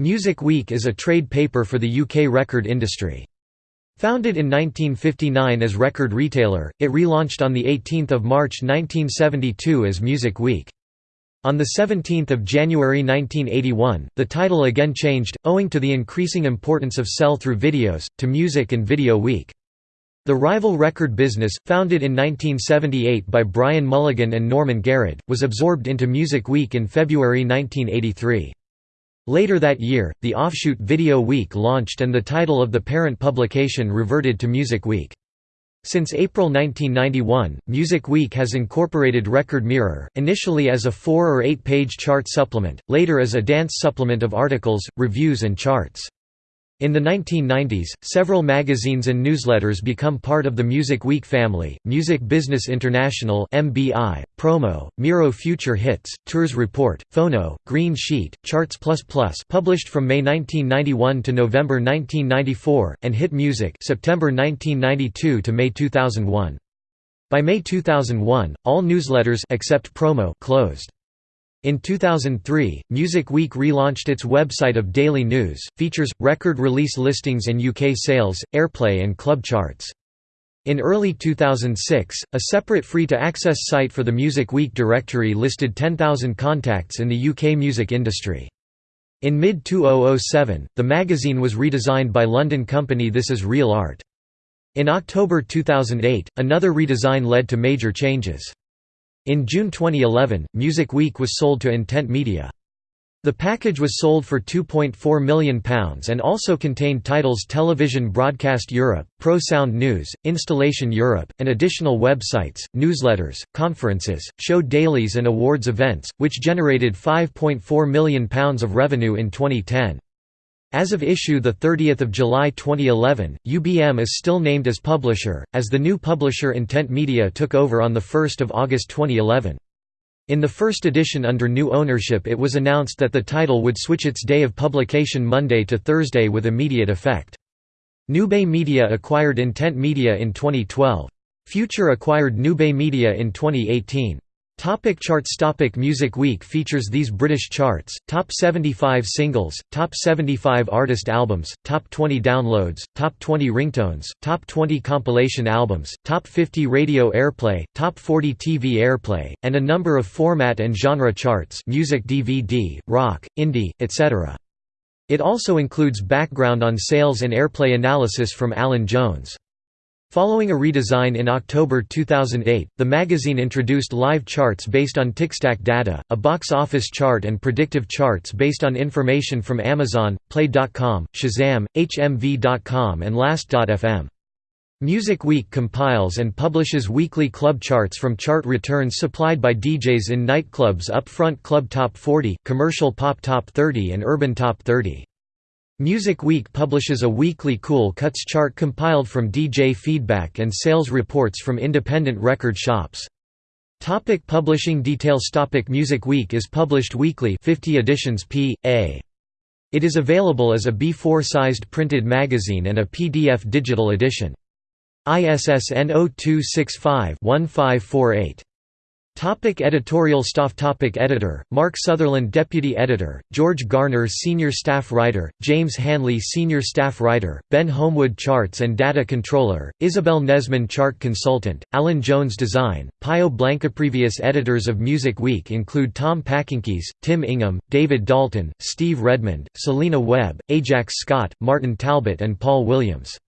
Music Week is a trade paper for the UK record industry. Founded in 1959 as Record Retailer, it relaunched on 18 March 1972 as Music Week. On 17 January 1981, the title again changed, owing to the increasing importance of sell-through videos, to Music and Video Week. The rival record business, founded in 1978 by Brian Mulligan and Norman Garrett, was absorbed into Music Week in February 1983. Later that year, the offshoot Video Week launched and the title of the parent publication reverted to Music Week. Since April 1991, Music Week has incorporated Record Mirror, initially as a four- or eight-page chart supplement, later as a dance supplement of articles, reviews and charts. In the 1990s, several magazines and newsletters become part of the Music Week family, Music Business International MBI, Promo, Miro Future Hits, Tours Report, Phono, Green Sheet, Charts++ published from May 1991 to November 1994, and Hit Music September 1992 to May 2001. By May 2001, all newsletters except Promo closed. In 2003, Music Week relaunched its website of daily news, features, record release listings and UK sales, airplay and club charts. In early 2006, a separate free-to-access site for the Music Week directory listed 10,000 contacts in the UK music industry. In mid-2007, the magazine was redesigned by London company This Is Real Art. In October 2008, another redesign led to major changes. In June 2011, Music Week was sold to Intent Media. The package was sold for £2.4 million and also contained titles Television Broadcast Europe, Pro Sound News, Installation Europe, and additional websites, newsletters, conferences, show dailies and awards events, which generated £5.4 million of revenue in 2010. As of issue 30 July 2011, UBM is still named as publisher, as the new publisher Intent Media took over on 1 August 2011. In the first edition under new ownership it was announced that the title would switch its day of publication Monday to Thursday with immediate effect. Newbay Media acquired Intent Media in 2012. Future acquired Newbay Media in 2018. Topic charts Topic Music Week features these British charts, Top 75 Singles, Top 75 Artist Albums, Top 20 Downloads, Top 20 Ringtones, Top 20 Compilation Albums, Top 50 Radio Airplay, Top 40 TV Airplay, and a number of format and genre charts music DVD, rock, indie, etc. It also includes background on sales and airplay analysis from Alan Jones. Following a redesign in October 2008, the magazine introduced live charts based on Tickstack data, a box office chart and predictive charts based on information from Amazon, Play.com, Shazam, HMV.com and Last.fm. Music Week compiles and publishes weekly club charts from chart returns supplied by DJs in nightclubs Upfront Club Top 40, Commercial Pop Top 30 and Urban Top 30. Music Week publishes a weekly Cool Cuts chart compiled from DJ feedback and sales reports from independent record shops. Topic publishing details Topic Music Week is published weekly 50 editions p.a. It is available as a B4-sized printed magazine and a PDF digital edition. ISSN 0265-1548. Topic editorial staff Topic Editor, Mark Sutherland Deputy Editor, George Garner Senior Staff Writer, James Hanley Senior Staff Writer, Ben Homewood Charts and Data Controller, Isabel Nesman Chart Consultant, Alan Jones Design, Pio Blanca Previous editors of Music Week include Tom Pakinkis, Tim Ingham, David Dalton, Steve Redmond, Selina Webb, Ajax Scott, Martin Talbot and Paul Williams.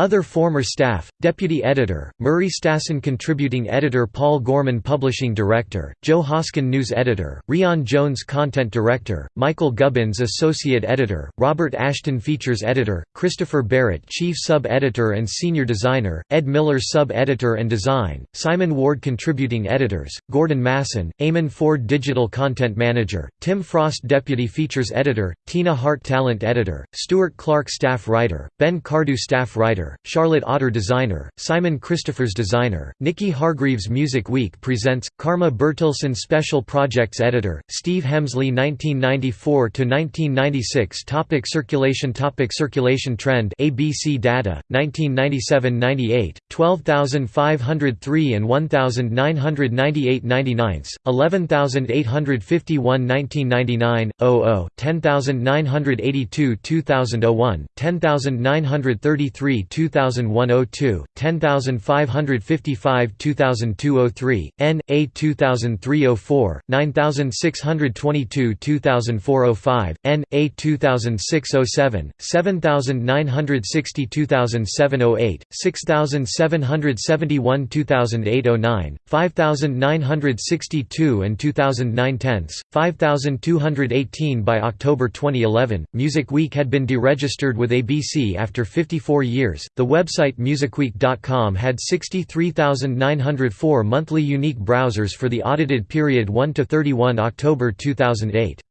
Other former staff, Deputy Editor, Murray Stassen Contributing Editor Paul Gorman Publishing Director, Joe Hoskin News Editor, Rian Jones Content Director, Michael Gubbins Associate Editor, Robert Ashton Features Editor, Christopher Barrett Chief Sub-Editor and Senior Designer, Ed Miller Sub-Editor and Design, Simon Ward Contributing Editors, Gordon Masson, Eamonn Forde Digital Content Manager, Tim Frost Deputy Features Editor, Tina Hart Talent Editor, Stuart Clark Staff Writer, Ben Cardew Staff Writer, Charlotte Otter Designer, Simon Christophers Designer, Nikki Hargreaves Music Week Presents, Karma Bertilsson Special Projects Editor, Steve Hemsley 1994–1996 Topic Circulation Topic Circulation Trend ABC Data, 1997–98, 12,503 and 1,998 99 11,851 1999, 00, 10,982 2001, 10,933 2001 02, 10,555 2002 03, N, A 2003 04, 9,622 2004 05, N, A 2006 07, 7,960 2007 08, 6,771 2008 09, 5,962 and 2009 tenths, 5,218 by October 2011. Music Week had been deregistered with ABC after 54 years. The website musicweek.com had 63,904 monthly unique browsers for the audited period 1 to 31 October 2008.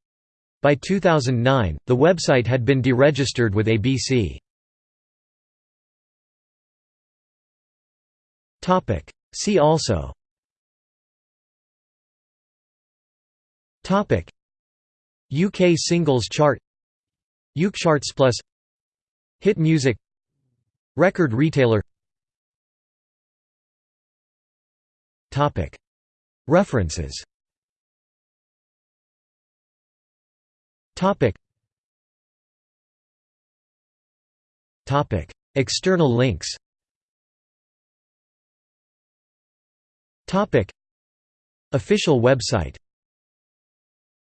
By 2009, the website had been deregistered with ABC. Topic. See also Topic. UK singles chart UK charts plus Hit music Record retailer. Topic. References. External links. Topic. Official website